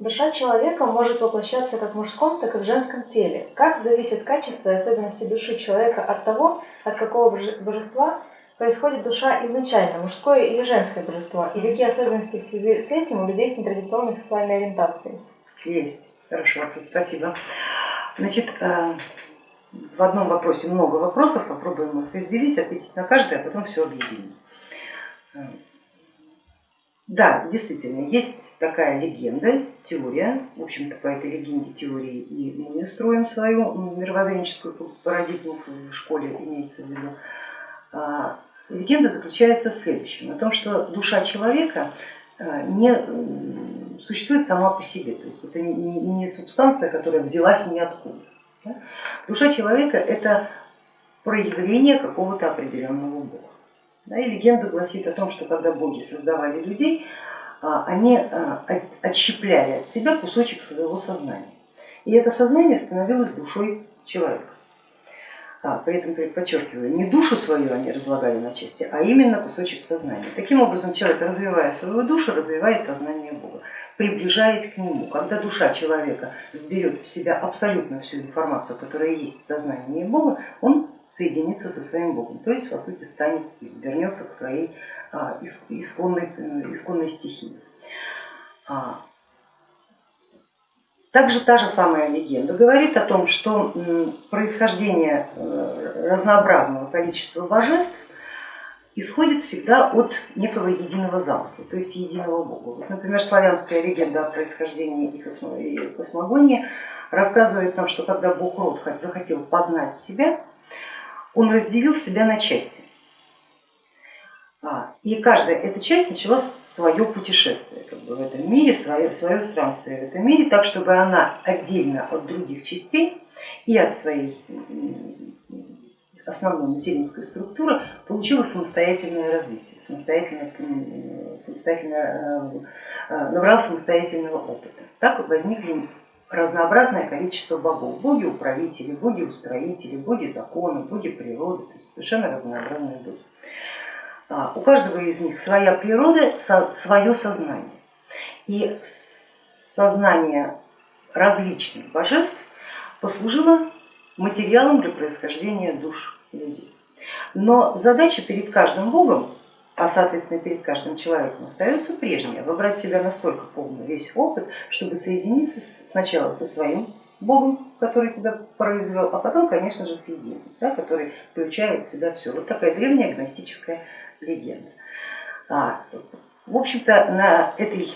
Душа человека может воплощаться как в мужском, так и в женском теле. Как зависит качество и особенности души человека от того, от какого божества происходит душа изначально, мужское или женское божество, и какие особенности в связи с этим у людей с нетрадиционной сексуальной ориентацией? Есть. Хорошо, спасибо. Значит, э, в одном вопросе много вопросов, попробуем их разделить, ответить на каждый, а потом все объединим. Да, действительно, есть такая легенда, теория, в общем-то по этой легенде теории и мы строим свою мировоззренческую парадигму в школе, имеется в виду. А, легенда заключается в следующем, о том, что душа человека э, не существует сама по себе, то есть это не субстанция, которая взялась ниоткуда. Душа человека это проявление какого-то определенного бога. Да, и легенда гласит о том, что когда боги создавали людей, а, они а, отщепляли от себя кусочек своего сознания. И это сознание становилось душой человека. А, при этом подчеркиваю, не душу свою они разлагали на части, а именно кусочек сознания. Таким образом, человек, развивая свою душу, развивает сознание Бога, приближаясь к нему. Когда душа человека берет в себя абсолютно всю информацию, которая есть в сознании Бога, он соединится со своим Богом, то есть по сути станет, вернется к своей а, исконной, э, исконной стихии. А, также та же самая легенда говорит о том, что происхождение э, разнообразного количества божеств исходит всегда от некого единого замысла, то есть единого бога. Вот, например, славянская легенда о происхождении и космогонии рассказывает нам, что когда бог Род захотел познать себя, он разделил себя на части. А, и каждая эта часть начала свое путешествие как бы в этом мире, свое, свое странствие в этом мире, так чтобы она отдельно от других частей и от своей основной материнской структуры получила самостоятельное развитие, самостоятельно, самостоятельно, э, э, набрала самостоятельного опыта. Так возникли разнообразное количество богов, боги-управители, боги-устроители, боги закона, боги природы, то есть совершенно разнообразные боги. А, у каждого из них своя природа, свое сознание. И сознание различных божеств послужило материалом для происхождения душ людей. Но задача перед каждым богом, а соответственно перед каждым человеком остается прежняя, выбрать себя настолько полный весь опыт, чтобы соединиться сначала со своим Богом, который тебя произвел, а потом, конечно же, с единым, да, который включает в себя все. Вот такая древняя гностическая легенда. А, в общем-то, на этой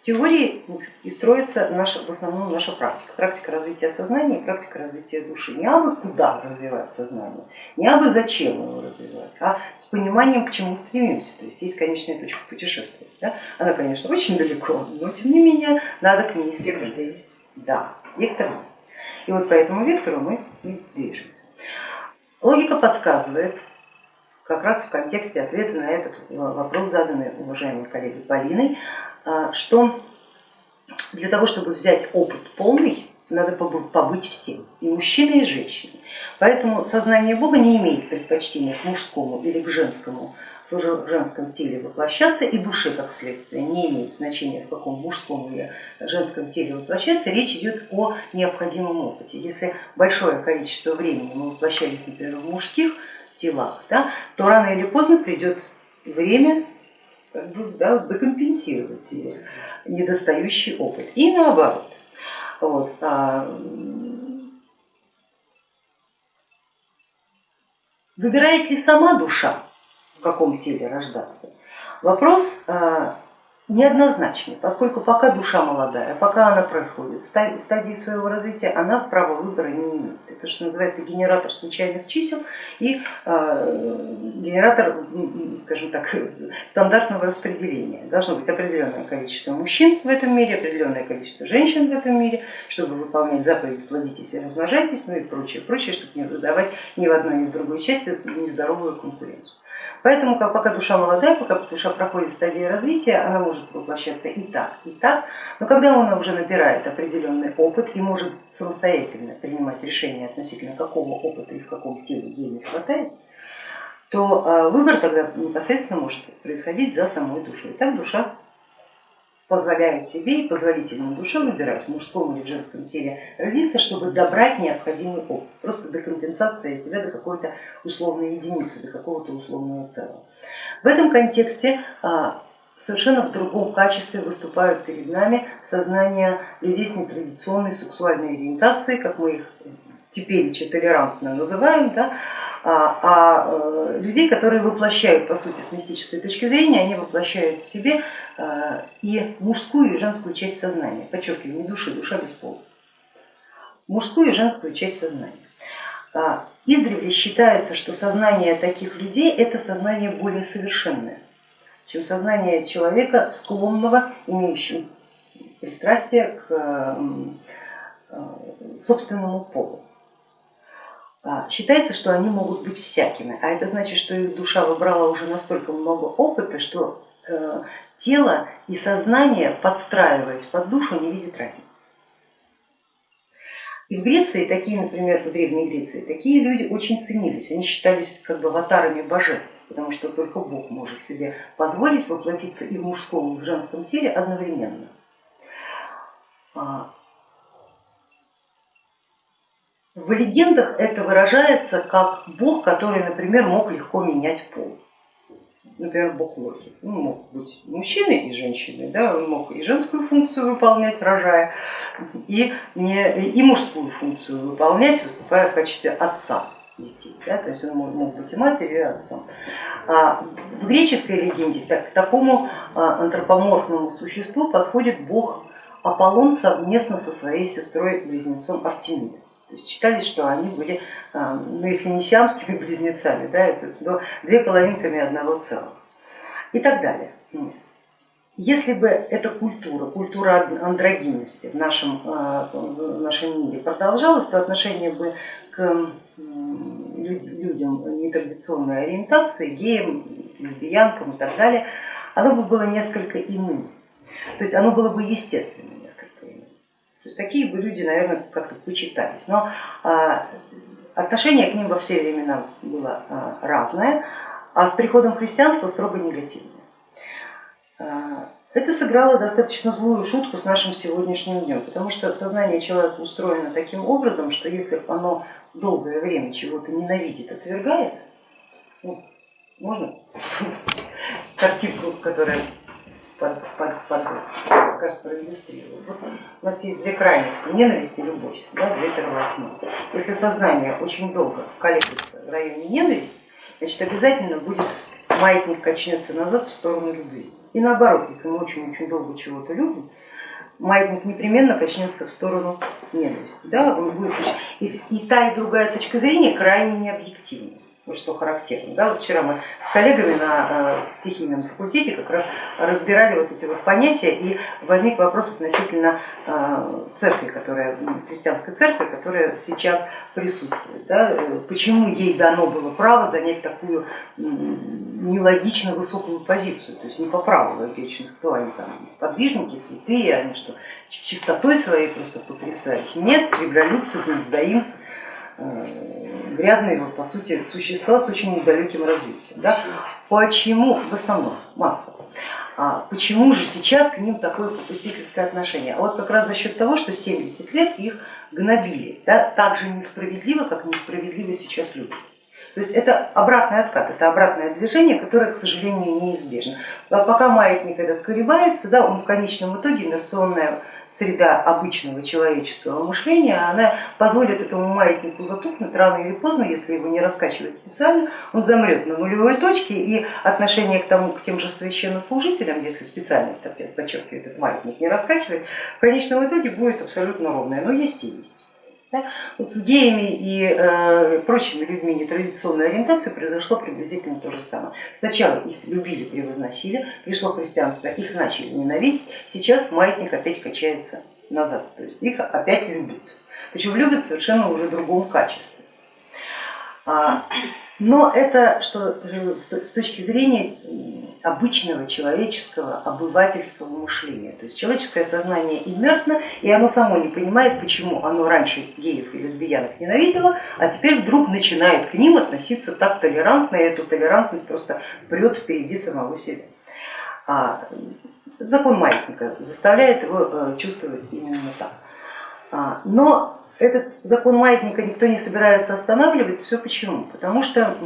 теории и строится наша, в основном наша практика. Практика развития сознания и практика развития души. Не абы куда развивать сознание, не абы зачем его развивать, а с пониманием, к чему стремимся. То есть есть конечная точка путешествия. Да? Она, конечно, очень далеко, но тем не менее надо к ней стремиться. Да, вектор есть. И вот по этому вектору мы и движемся. Логика подсказывает, как раз в контексте ответа на этот вопрос, заданный уважаемой коллегой Полиной, что для того, чтобы взять опыт полный, надо побыть всем, и мужчиной, и женщиной. Поэтому сознание Бога не имеет предпочтения к мужскому или к женскому в женском теле воплощаться и душе как следствие не имеет значения в каком мужском или женском теле воплощаться, речь идет о необходимом опыте. Если большое количество времени мы воплощались, например, в мужских телах, да, то рано или поздно придет время как бы, да, докомпенсировать недостающий опыт. И наоборот. Вот. А, выбирает ли сама душа, в каком теле рождаться? Вопрос неоднозначный, поскольку пока душа молодая, пока она проходит стадии своего развития, она права выбора не имеет. Это что называется генератор случайных чисел и э, генератор, скажем так, стандартного распределения. Должно быть определенное количество мужчин в этом мире, определенное количество женщин в этом мире, чтобы выполнять заповедь плодитесь и размножайтесь, ну и прочее, прочее, чтобы не выдавать ни в одной, ни в другой части нездоровую конкуренцию. Поэтому пока душа молодая, пока душа проходит стадии развития, она может воплощаться и так, и так, но когда она уже набирает определенный опыт и может самостоятельно принимать решения относительно какого опыта и в каком теле ей не хватает, то а, выбор тогда непосредственно может происходить за самой душой. Так душа позволяет себе и позволительно душе выбирать в мужском или в женском теле родиться, чтобы добрать необходимый опыт, просто до компенсации себя до какой-то условной единицы, до какого-то условного целого. В этом контексте а, совершенно в другом качестве выступают перед нами сознания людей с нетрадиционной сексуальной ориентацией, как мы их теперь толерантно называем, да, а, а э, людей, которые воплощают, по сути, с мистической точки зрения, они воплощают в себе э, и мужскую, и женскую часть сознания, подчеркиваю, не души, душа без пола, мужскую и женскую часть сознания. А, издревле считается, что сознание таких людей это сознание более совершенное, чем сознание человека, склонного, имеющего пристрастие к э, собственному полу. А, считается, что они могут быть всякими, а это значит, что их душа выбрала уже настолько много опыта, что э, тело и сознание, подстраиваясь под душу, не видит разницы. И в Греции, такие, например, в Древней Греции, такие люди очень ценились, они считались как бы аватарами божеств, потому что только Бог может себе позволить воплотиться и в мужском, и в женском теле одновременно. А, в легендах это выражается как бог, который, например, мог легко менять пол. Например, бог Локи. Он мог быть мужчиной и женщиной, да, он мог и женскую функцию выполнять, рожая, и, не, и мужскую функцию выполнять, выступая в качестве отца детей. Да, то есть он мог, быть и матерью, и отцом. А в греческой легенде к такому а, антропоморфному существу подходит бог Аполлон совместно со своей сестрой-близнецом Артемидой. То считали, что они были, а, ну если не сиамскими близнецами, да, но две половинками одного целого и так далее. Если бы эта культура, культура андрогинности в нашем, а, в нашем мире продолжалась, то отношение бы к людям нетрадиционной ориентации, геям, лесбиянкам и так далее, оно бы было несколько иным. То есть оно было бы естественным. Такие бы люди, наверное, как-то почитались. Но а, отношение к ним во все времена было а, разное, а с приходом христианства строго негативное. А, это сыграло достаточно злую шутку с нашим сегодняшним днем, потому что сознание человека устроено таким образом, что если оно долгое время чего-то ненавидит, отвергает, ну, можно картинку, которая под, под, под, как раз проиллюстрирую. Вот у нас есть две крайности, ненависть и любовь, да, две первоосновы. Если сознание очень долго колеблется в районе ненависти, значит обязательно будет маятник качнется назад в сторону любви. И наоборот, если мы очень-очень долго чего-то любим, маятник непременно качнется в сторону ненависти. Да, он будет, и, и та и другая точка зрения крайне необъективна что характерно. Да, вот вчера мы с коллегами на э, стихийном факультете как раз разбирали вот эти вот понятия и возник вопрос относительно э, церкви, которая, христианской церкви, которая сейчас присутствует. Да, э, почему ей дано было право занять такую нелогично высокую позицию, то есть не по праву логичных, кто они там, подвижники, святые, они что, чистотой своей просто потрясают. Нет, сребролюбцы, гнездоимцы, грязные, по сути, существа с очень недалеким развитием. Да? Почему, в основном, масса. А почему же сейчас к ним такое попустительское отношение? А вот как раз за счет того, что 70 лет их гнобили, да, так же несправедливо, как несправедливо сейчас люди. То есть это обратный откат, это обратное движение, которое, к сожалению, неизбежно. А пока маятник этот колебается, да, он в конечном итоге инерционная среда обычного человеческого мышления, она позволит этому маятнику затухнуть рано или поздно, если его не раскачивать специально, он замрет на нулевой точке и отношение к тому, к тем же священнослужителям, если специально, подчеркиваю, этот маятник не раскачивает, в конечном итоге будет абсолютно ровное, но есть и есть. Да? Вот с геями и э, прочими людьми нетрадиционной ориентации произошло приблизительно то же самое. Сначала их любили, превозносили, пришло христианство, их начали ненавидеть, сейчас маятник опять качается назад, то есть их опять любят. Причем любят совершенно уже в другом качестве. Но это что с точки зрения обычного человеческого обывательского мышления. То есть человеческое сознание инертно, и оно само не понимает, почему оно раньше геев и лесбиянок ненавидело, а теперь вдруг начинает к ним относиться так толерантно, и эту толерантность просто прет впереди самого себя. А Закон маятника заставляет его э, чувствовать именно так. А, но этот закон маятника никто не собирается останавливать. Все почему? Потому что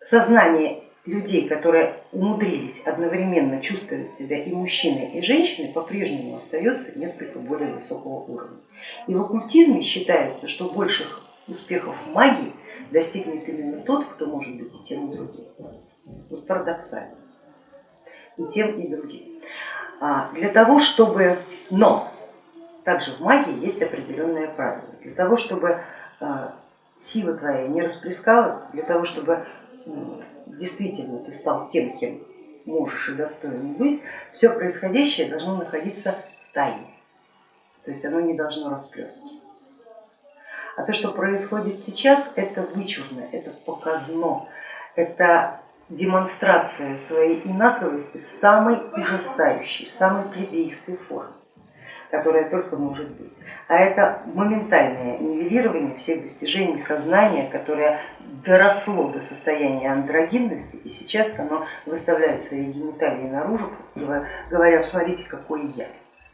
сознание людей, которые умудрились одновременно чувствовать себя и мужчиной, и женщиной, по-прежнему остается несколько более высокого уровня. И в оккультизме считается, что больших успехов в магии достигнет именно тот, кто может быть и тем, и другим. Вот парадоксально. И тем, и другим. А для того, чтобы... Но также в магии есть определенные правила. Для того, чтобы а, сила твоя не расплескалась, для того, чтобы действительно ты стал тем, кем можешь и достоин быть, все происходящее должно находиться в тайне. То есть оно не должно расплескиваться. А то, что происходит сейчас, это вычурно, это показно, это демонстрация своей инаковости в самой ужасающей, в самой плебейской форме, которая только может быть. А это моментальное нивелирование всех достижений сознания, которое доросло до состояния андрогинности, и сейчас оно выставляет свои гениталии наружу, говоря, смотрите, какой я.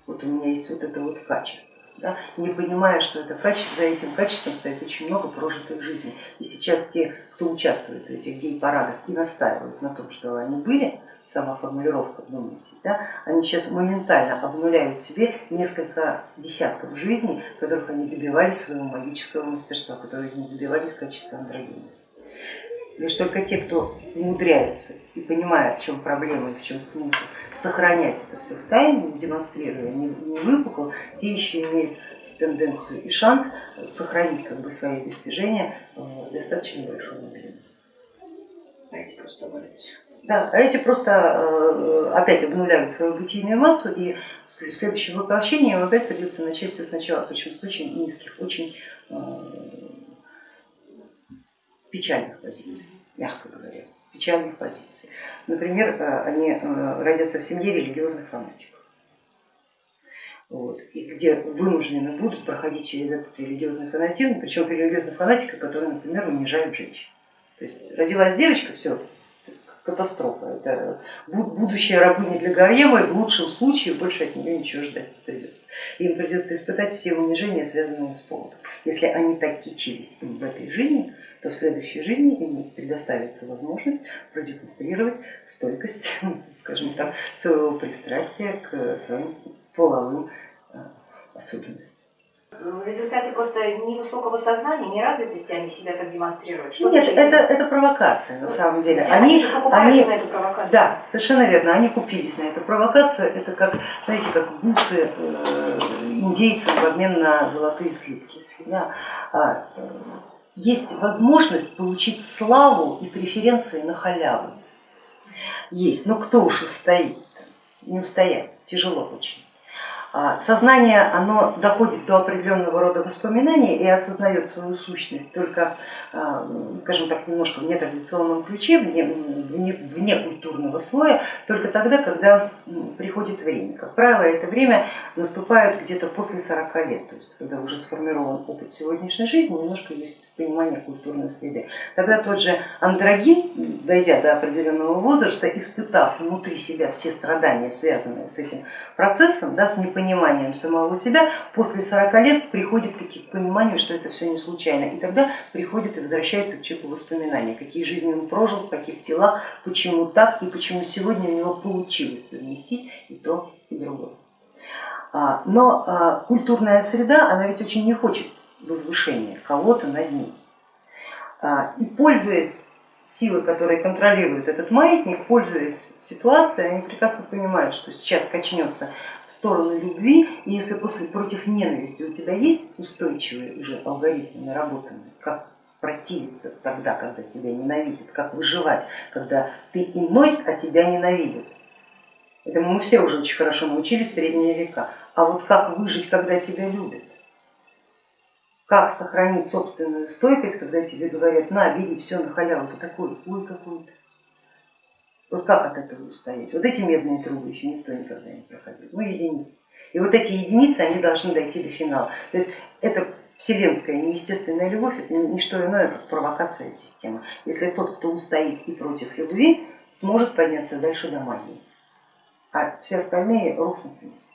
Вот у меня есть вот это вот качество да, не понимая, что это качество, за этим качеством стоит очень много прожитых жизней. И сейчас те, кто участвует в этих гей-парадах и настаивают на том, что они были, сама формулировка, думаете, да, они сейчас моментально обнуляют себе несколько десятков жизней, которых они добивались своего магического мастерства, которые не добивались качества андрогенности. Лишь только те, кто умудряются и понимают, в чем проблема и в чем смысл, сохранять это все в тайне, демонстрируя, не, не те еще имеют тенденцию и шанс сохранить как бы, свои достижения в достаточно большом объеме. А эти просто Да, а эти просто э, опять обнуляют свою бытийную массу, и в следующем воплощении им опять придется начать все сначала, причем с очень низких, очень э, печальных позиций, мягко говоря, печальных позиций. Например, э, они родятся в семье религиозных фанатиков. Вот, и где вынуждены будут проходить через этот религиозный фанатизм, причем религиозный фанатика, который, например, унижает женщин. То есть родилась девочка, все, катастрофа. Это будущая рабыня для гарема, в лучшем случае больше от нее ничего ждать придется. Им придется испытать все унижения, связанные с полом. Если они так кичились им в этой жизни, то в следующей жизни им предоставится возможность продемонстрировать стойкость, скажем так, своего пристрастия к своим половым э, особенностям. В результате просто невысокого сознания, неразвитости они себя так демонстрируют. Что Нет, это, это провокация на самом деле. Все они, они, на эту провокацию. Да, совершенно верно, они купились на эту провокацию. Это как, знаете, как бусы э, индейцам в обмен на золотые слитки. Да. А, э, есть возможность получить славу и преференции на халяву. Есть, но кто уж устоит, не устоять, тяжело очень. А, сознание оно доходит до определенного рода воспоминаний и осознает свою сущность только, а, скажем так, немножко в нетрадиционном ключе, вне, вне, вне культурного слоя, только тогда, когда приходит время. Как правило, это время наступает где-то после 40 лет, то есть когда уже сформирован опыт сегодняшней жизни, немножко есть понимание культурной среды. Тогда тот же андрогин, дойдя до определенного возраста, испытав внутри себя все страдания, связанные с этим процессом, да, с непониманием самого себя, после 40 лет приходит к пониманию, что это все не случайно. И тогда приходит и возвращается к человеку воспоминания, какие жизни он прожил, в каких телах, почему так и почему сегодня у него получилось совместить и то, и другое. А, но а, культурная среда, она ведь очень не хочет возвышения кого-то над ней. А, и пользуясь силы, которые контролируют этот маятник, пользуясь ситуацией, они прекрасно понимают, что сейчас качнется в сторону любви, и если после против ненависти у тебя есть устойчивые уже алгоритмы наработанные, как противиться тогда, когда тебя ненавидят, как выживать, когда ты иной, а тебя ненавидят. Этому мы все уже очень хорошо научились в средние века. А вот как выжить, когда тебя любят? Как сохранить собственную стойкость, когда тебе говорят, на, бери, все на халяву, ты такой, ой, какой-то. Вот как от этого устоять? Вот эти медные трубы еще никто никогда не проходил, ну единицы. И вот эти единицы, они должны дойти до финала. То есть это вселенская неестественная любовь, это не что иное, как провокация системы. Если тот, кто устоит и против любви, сможет подняться дальше до магии, а все остальные рухнут вниз.